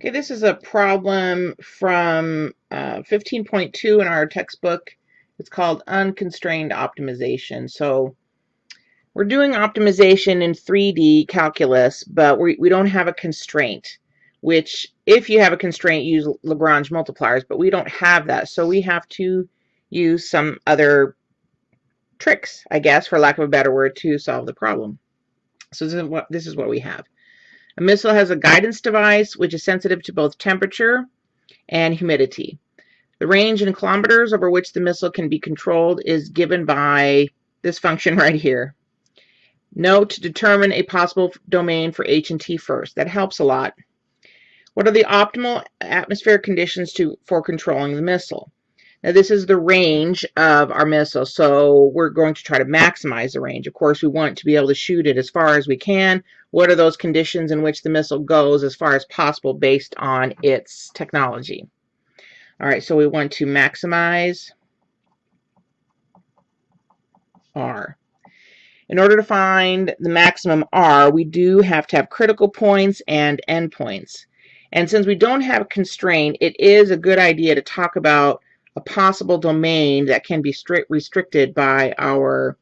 Okay, this is a problem from uh, 15.2 in our textbook. It's called unconstrained optimization. So we're doing optimization in 3D calculus, but we, we don't have a constraint, which if you have a constraint, use Lagrange multipliers, but we don't have that. So we have to use some other tricks, I guess, for lack of a better word, to solve the problem. So this is what, this is what we have. A missile has a guidance device which is sensitive to both temperature and humidity. The range in kilometers over which the missile can be controlled is given by this function right here. Note to determine a possible domain for H and T first. That helps a lot. What are the optimal atmospheric conditions to, for controlling the missile? Now this is the range of our missile, so we're going to try to maximize the range. Of course, we want to be able to shoot it as far as we can. What are those conditions in which the missile goes as far as possible based on its technology? All right, so we want to maximize R. In order to find the maximum R, we do have to have critical points and endpoints. And since we don't have a constraint, it is a good idea to talk about a possible domain that can be strict, restricted by our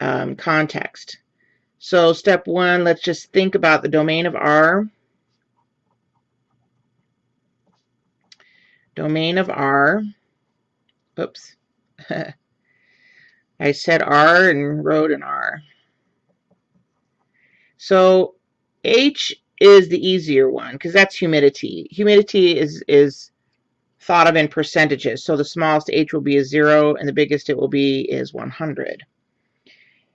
um, context. So step one, let's just think about the domain of R. Domain of R. Oops. I said R and wrote an R. So H is the easier one because that's humidity. Humidity is, is thought of in percentages. So the smallest h will be a 0 and the biggest it will be is 100.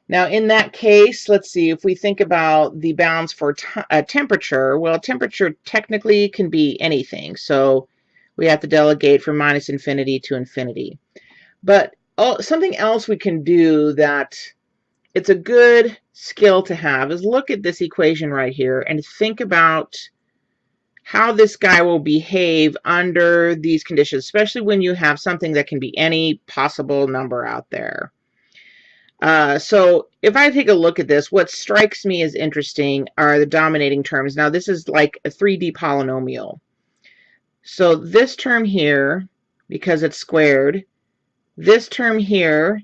Now in that case, let's see, if we think about the bounds for uh, temperature, well, temperature technically can be anything. So we have to delegate from minus infinity to infinity. But oh, something else we can do that it's a good skill to have is look at this equation right here and think about how this guy will behave under these conditions, especially when you have something that can be any possible number out there. Uh, so if I take a look at this, what strikes me as interesting are the dominating terms. Now this is like a 3D polynomial. So this term here, because it's squared, this term here,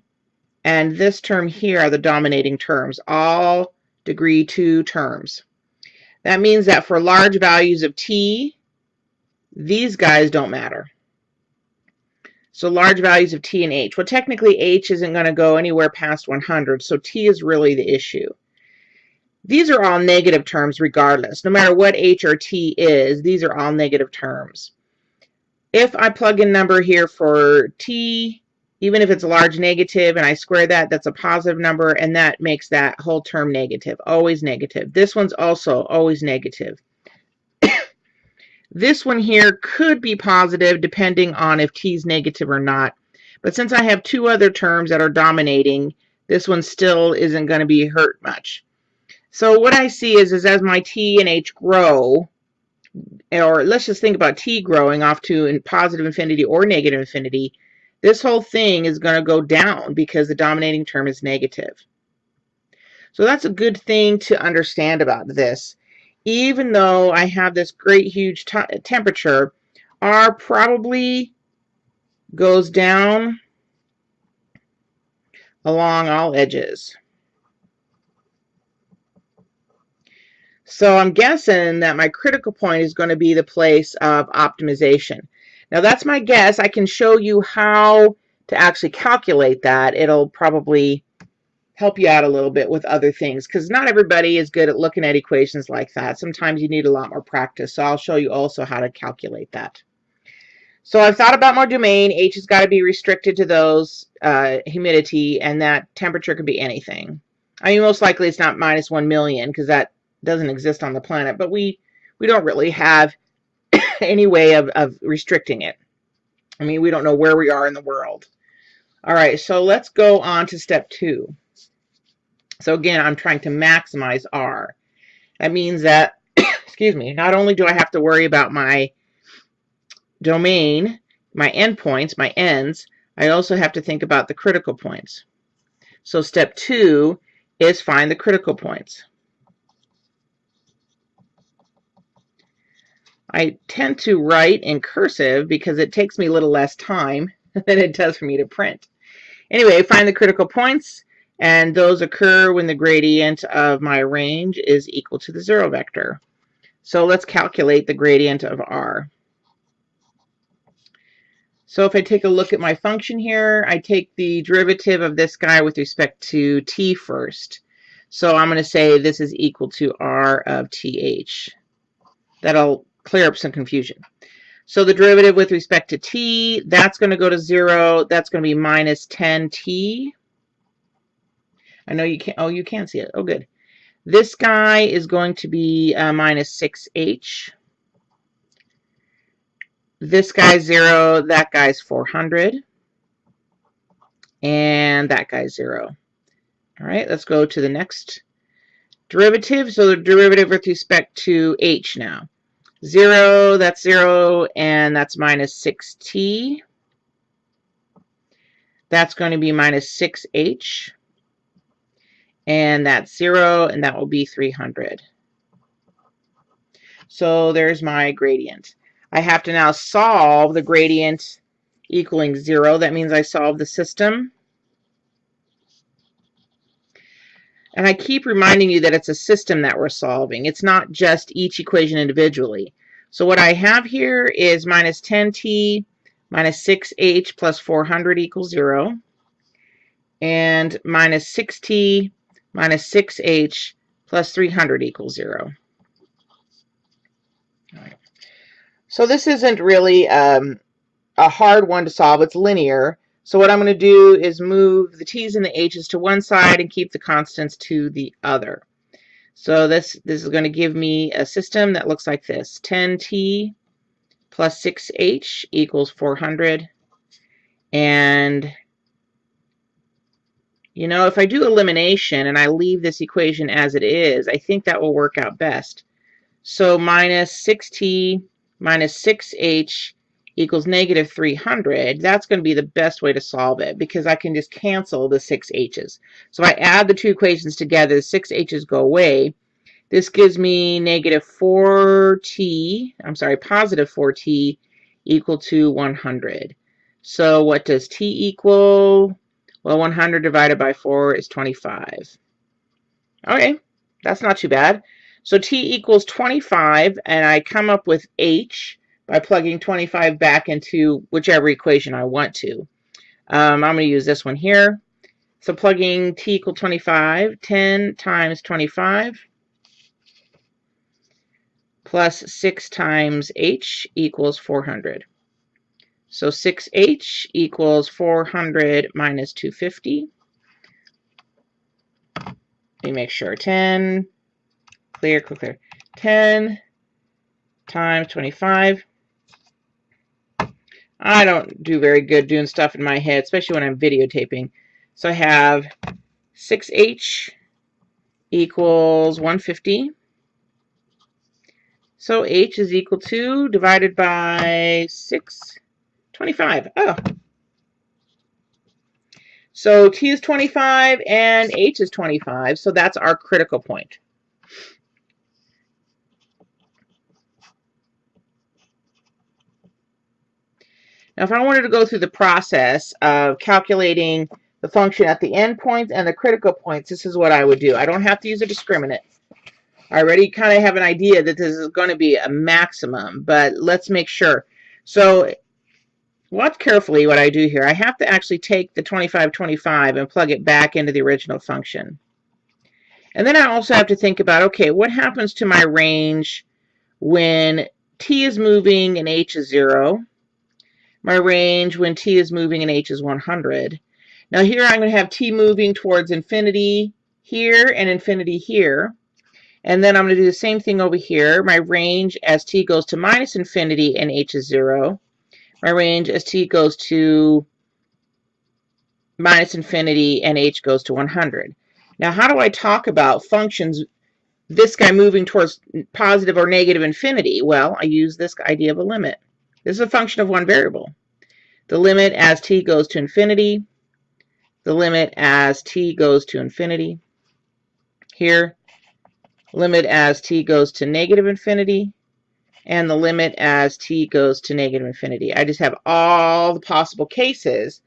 and this term here are the dominating terms, all degree 2 terms. That means that for large values of t, these guys don't matter. So large values of t and h. Well, technically h isn't going to go anywhere past 100, so t is really the issue. These are all negative terms regardless. No matter what h or t is, these are all negative terms. If I plug in number here for t, even if it's a large negative and I square that, that's a positive number, and that makes that whole term negative, always negative. This one's also always negative. this one here could be positive depending on if t is negative or not. But since I have two other terms that are dominating, this one still isn't going to be hurt much. So what I see is, is as my t and h grow, or let's just think about t growing off to positive infinity or negative infinity, this whole thing is going to go down because the dominating term is negative. So that's a good thing to understand about this. Even though I have this great huge temperature, R probably goes down along all edges. So I'm guessing that my critical point is going to be the place of optimization. Now that's my guess. I can show you how to actually calculate that. It'll probably help you out a little bit with other things because not everybody is good at looking at equations like that. Sometimes you need a lot more practice. So I'll show you also how to calculate that. So I've thought about my domain. H has got to be restricted to those uh, humidity and that temperature could be anything. I mean, most likely it's not minus 1 million because that doesn't exist on the planet, but we, we don't really have any way of, of restricting it. I mean, we don't know where we are in the world. All right, so let's go on to step two. So again, I'm trying to maximize R. That means that, excuse me, not only do I have to worry about my domain, my endpoints, my ends, I also have to think about the critical points. So step two is find the critical points. I tend to write in cursive because it takes me a little less time than it does for me to print. Anyway, find the critical points, and those occur when the gradient of my range is equal to the zero vector. So let's calculate the gradient of r. So if I take a look at my function here, I take the derivative of this guy with respect to t first. So I'm going to say this is equal to r of th. That'll clear up some confusion. So the derivative with respect to t, that's going to go to 0. That's going to be minus 10t. I know you can't, oh, you can see it. Oh, good. This guy is going to be uh, minus 6h. This guy's 0. That guy's 400. And that guy's 0. All right, let's go to the next derivative. So the derivative with respect to h now. 0, that's 0, and that's minus 6t. That's going to be minus 6h. And that's 0, and that will be 300. So there's my gradient. I have to now solve the gradient equaling 0. That means I solve the system. And I keep reminding you that it's a system that we're solving. It's not just each equation individually. So what I have here is minus 10t minus 6h plus 400 equals 0. And minus 6t minus 6h plus 300 equals 0. All right. So this isn't really um, a hard one to solve. It's linear. So what I'm going to do is move the t's and the h's to one side and keep the constants to the other. So this, this is going to give me a system that looks like this. 10t plus 6h equals 400. And, you know, if I do elimination and I leave this equation as it is, I think that will work out best. So minus 6t minus 6h equals negative 300, that's going to be the best way to solve it because I can just cancel the 6 h's. So I add the two equations together, the 6 h's go away. This gives me negative 4t, I'm sorry, positive 4t equal to 100. So what does t equal? Well, 100 divided by 4 is 25. Okay, that's not too bad. So t equals 25, and I come up with h by plugging 25 back into whichever equation I want to. Um, I'm going to use this one here. So plugging t equal 25, 10 times 25 plus 6 times h equals 400. So 6h equals 400 minus 250. Let me make sure. 10, clear, clear, clear. 10 times 25 I don't do very good doing stuff in my head, especially when I'm videotaping. So I have 6h equals 150. So h is equal to, divided by 6, 25. Oh. So t is 25 and h is 25, so that's our critical point. Now, if I wanted to go through the process of calculating the function at the endpoints and the critical points, this is what I would do. I don't have to use a discriminant. I already kind of have an idea that this is going to be a maximum, but let's make sure. So watch carefully what I do here. I have to actually take the 2525 and plug it back into the original function. And then I also have to think about, okay, what happens to my range when t is moving and h is 0? My range when t is moving and h is 100. Now here I'm going to have t moving towards infinity here and infinity here. And then I'm going to do the same thing over here. My range as t goes to minus infinity and h is 0. My range as t goes to minus infinity and h goes to 100. Now how do I talk about functions, this guy moving towards positive or negative infinity? Well, I use this idea of a limit. This is a function of one variable. The limit as t goes to infinity, the limit as t goes to infinity. Here, limit as t goes to negative infinity, and the limit as t goes to negative infinity. I just have all the possible cases